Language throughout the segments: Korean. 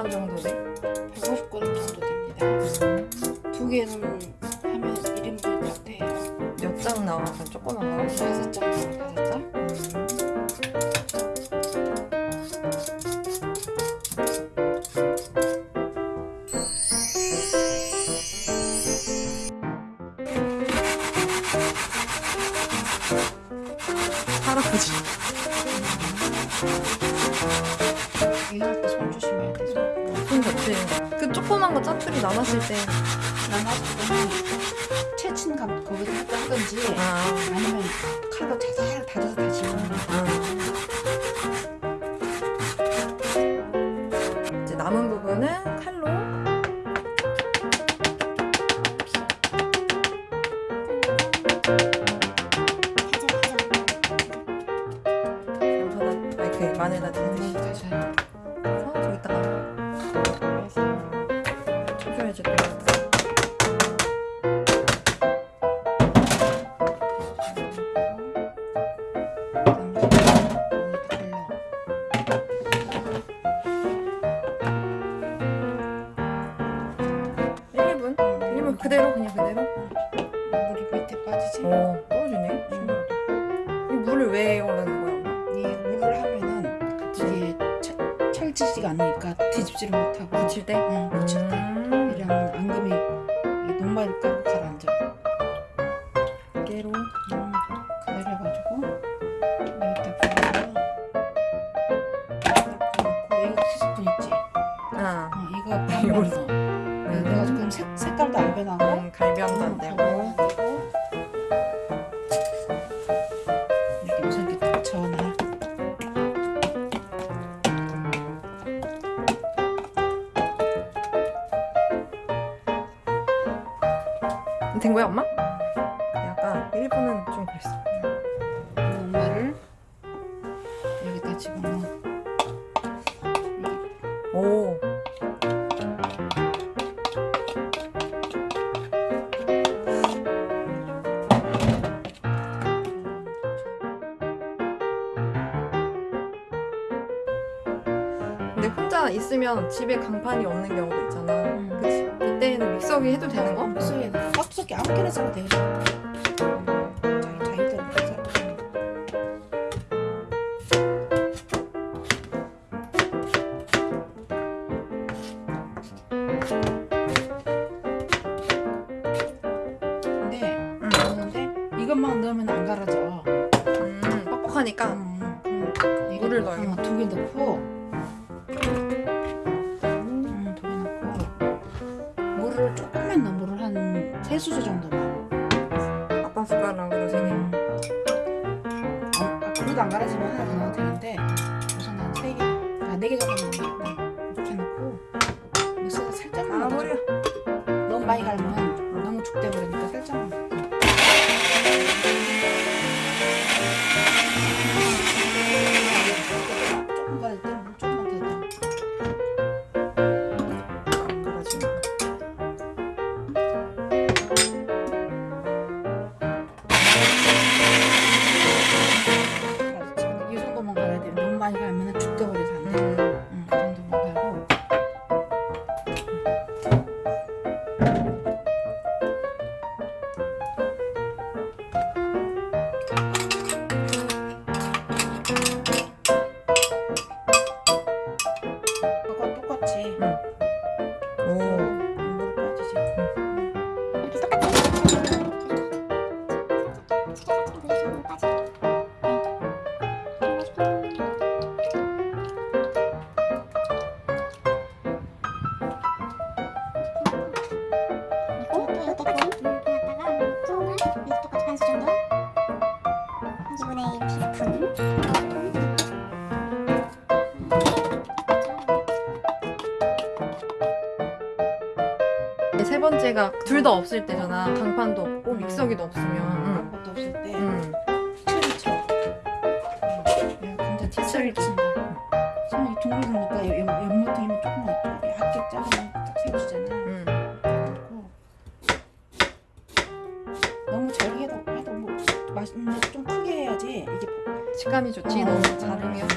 150g 정도 돼? 150g 정도 됩니다. 두 개는 하면 1인분 같아요 몇 장 나와서 조금 안 나와? 5장 나와, 5장. 할아버지 손 좋지. 그 조그만 거 짜투리 남았을 때. 나나서 채친 감 거기다 하든지 아. 아니면 칼로 자살 다져서 다시 집어넣는 이제 남은 부분은 칼로 마늘다 드듯이 해 그대로 그냥 그대로 물이 밑에 빠지지? 어 떨어지네 이 물을 왜 올리는 거야? 이 물을 하면은 이게 철- 철지지가 않으니까 뒤집지를 못하고 붙일 때? 응, 붙일 때 된 거야 엄마? 약간 1분은 좀 그랬어 엄마를 여기다 집어넣어 혼자 있으면 집에 강판이 없는 경우도 있잖아 음. 그치? 이때는 믹서기 해도 되는 거? 믹서기에 깍두기 아무렇게나 싸도 되겠어 자기 자기대로 근데 응. 넣는데 이것만 넣으면 안 갈아져 음, 뻑뻑하니까 음, 음, 이거 물을 넣어요. 어, 두개 넣고 세 수저 정도만. 아빠 숟가락으로 세 개. 음. 어, 아, 그래도 안 갈아지면 하나 더 넣어도 되는데 우선 한세 개, 아, 네개 정도 이렇게 넣고. 믹서기에 살짝만 아 넣어줘. 너무 많이 갈면 너무 죽대 버리니까 살짝만 세 번째가 둘 다 없을 때잖아 강판도 없고 믹서기도 없으면 아무것도 없을 때 응. 티를 쳐. 응. 감자 티를 친다. 손이 둥글으니까 옆- 옆모퉁이만 조금만 이렇게 얇게 자르면 딱 세워지잖아. 응. 너무 잘게 해도 해도 뭐 맛있는데 좀 크게 해야지 이게 식감이 좋지 어. 너무 자르면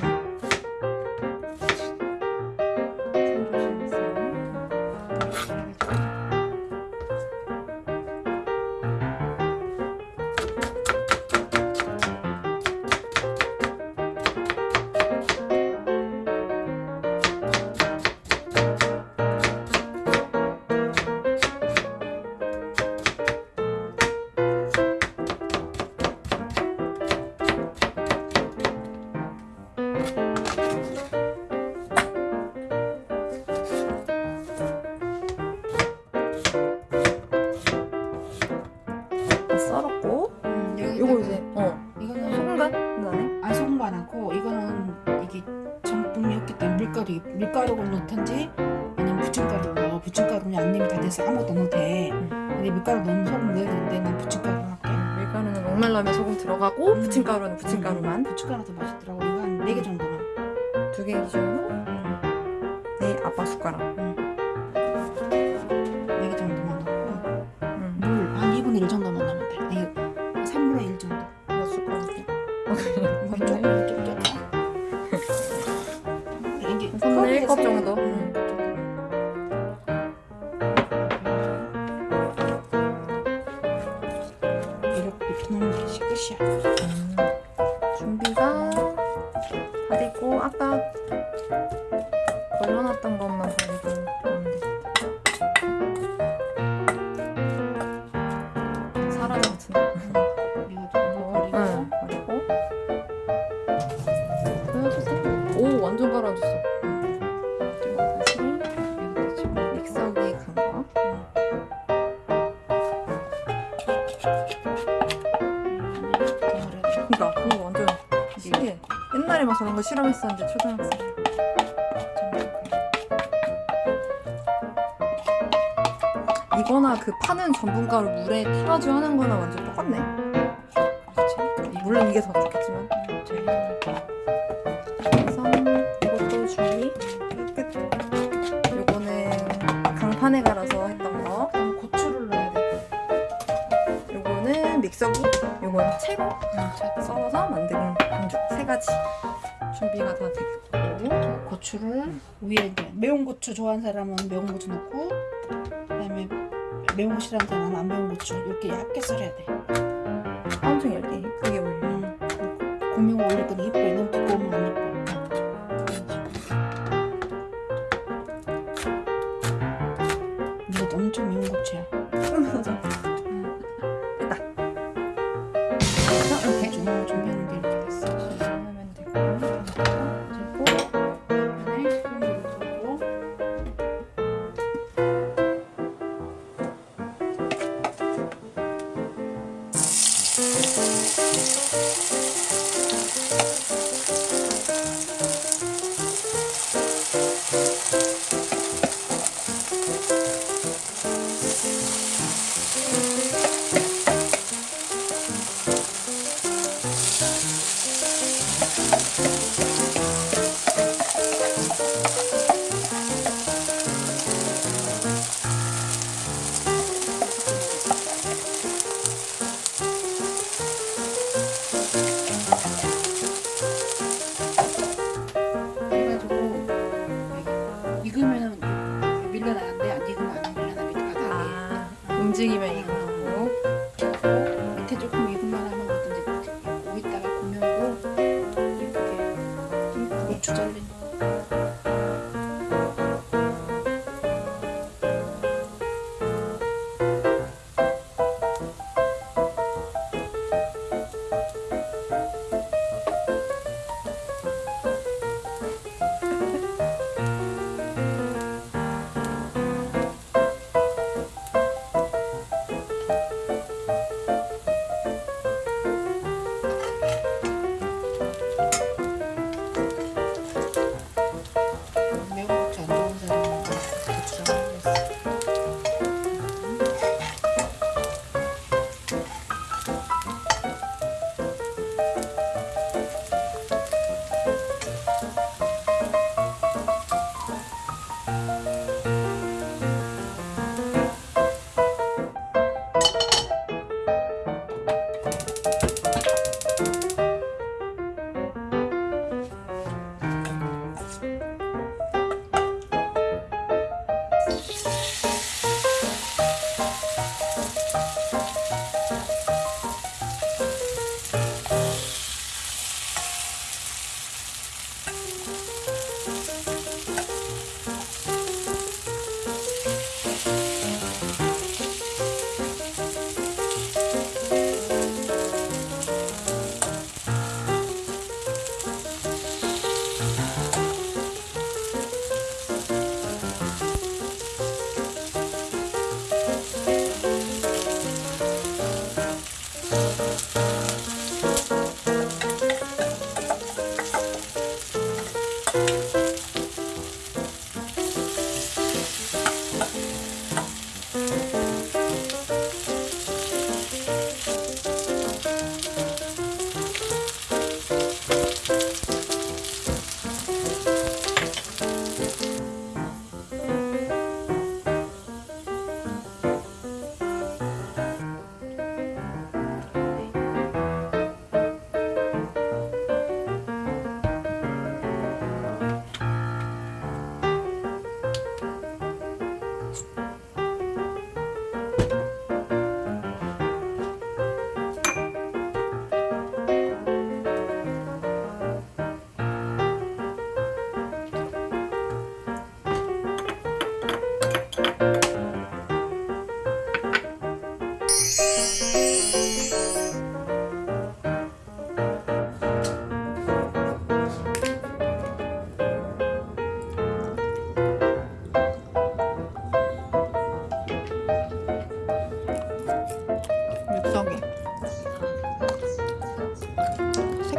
녹말라면 소금 들어가고 음. 부침가루는 부침가루만 부침가루 더 맛있더라고. 이거 한 4개 정도만. 두개 기준으로 네 아빠 숟가락. 4개 정도만 넣고 음. 물한 2분의 1 정도만 넣으면 돼. 아니 3분의 1 정도. 몇 숟가락이야? 물 조금 좀 적다. 이게 3분의 1컵 컵에 정도. 실험했었는데 초등학생 때. 이거나 그 파는 전분가루 물에 타가지고 하는 거나 완전 똑같네. 물론 이게 더 좋겠지만. 그래서 이것도 준비 끝. 요거는 강판에 갈아서 했던 거. 고추를 넣어야 돼. 요거는 믹서기. 요거는 채로 자, 썰어서 만든 반죽 세 가지 준비가 다 됐고. 고추를 위에 이제 매운 고추 좋아하는 사람은 매운 고추 넣고 그다음에 매운 거 싫어하는 사람은 안 매운 고추 이렇게 얇게 썰어야 돼. 엄청 얇게 크게 올려. 음, 그리고 고명을 올릴 건 이뻐. 너무 두꺼우면 안 이뻐. 밀려나 밑에 바닥에 아, 움직이면 이거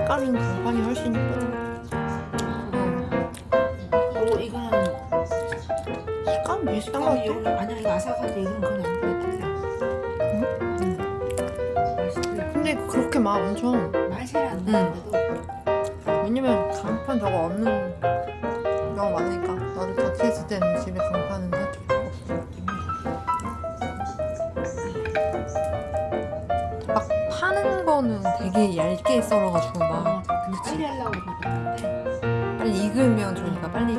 색깔은 강판이 훨씬. 응. 그리고 이거는 색감 비슷한 거 어, 같아. 이거 아니야 이거 아삭한데 이건 그건 안 그래 응? 응. 근데 그렇게 막 엄청 맛이 안 응. 나는데도 왜냐면 강판 저거 없는 경우가 많으니까 나도 자취했을 때는 집에 강판은 되게 얇게 썰어가지고 막 어, 근데 빨리 하려고 그러는데 빨리 익으면 좋으니까 빨리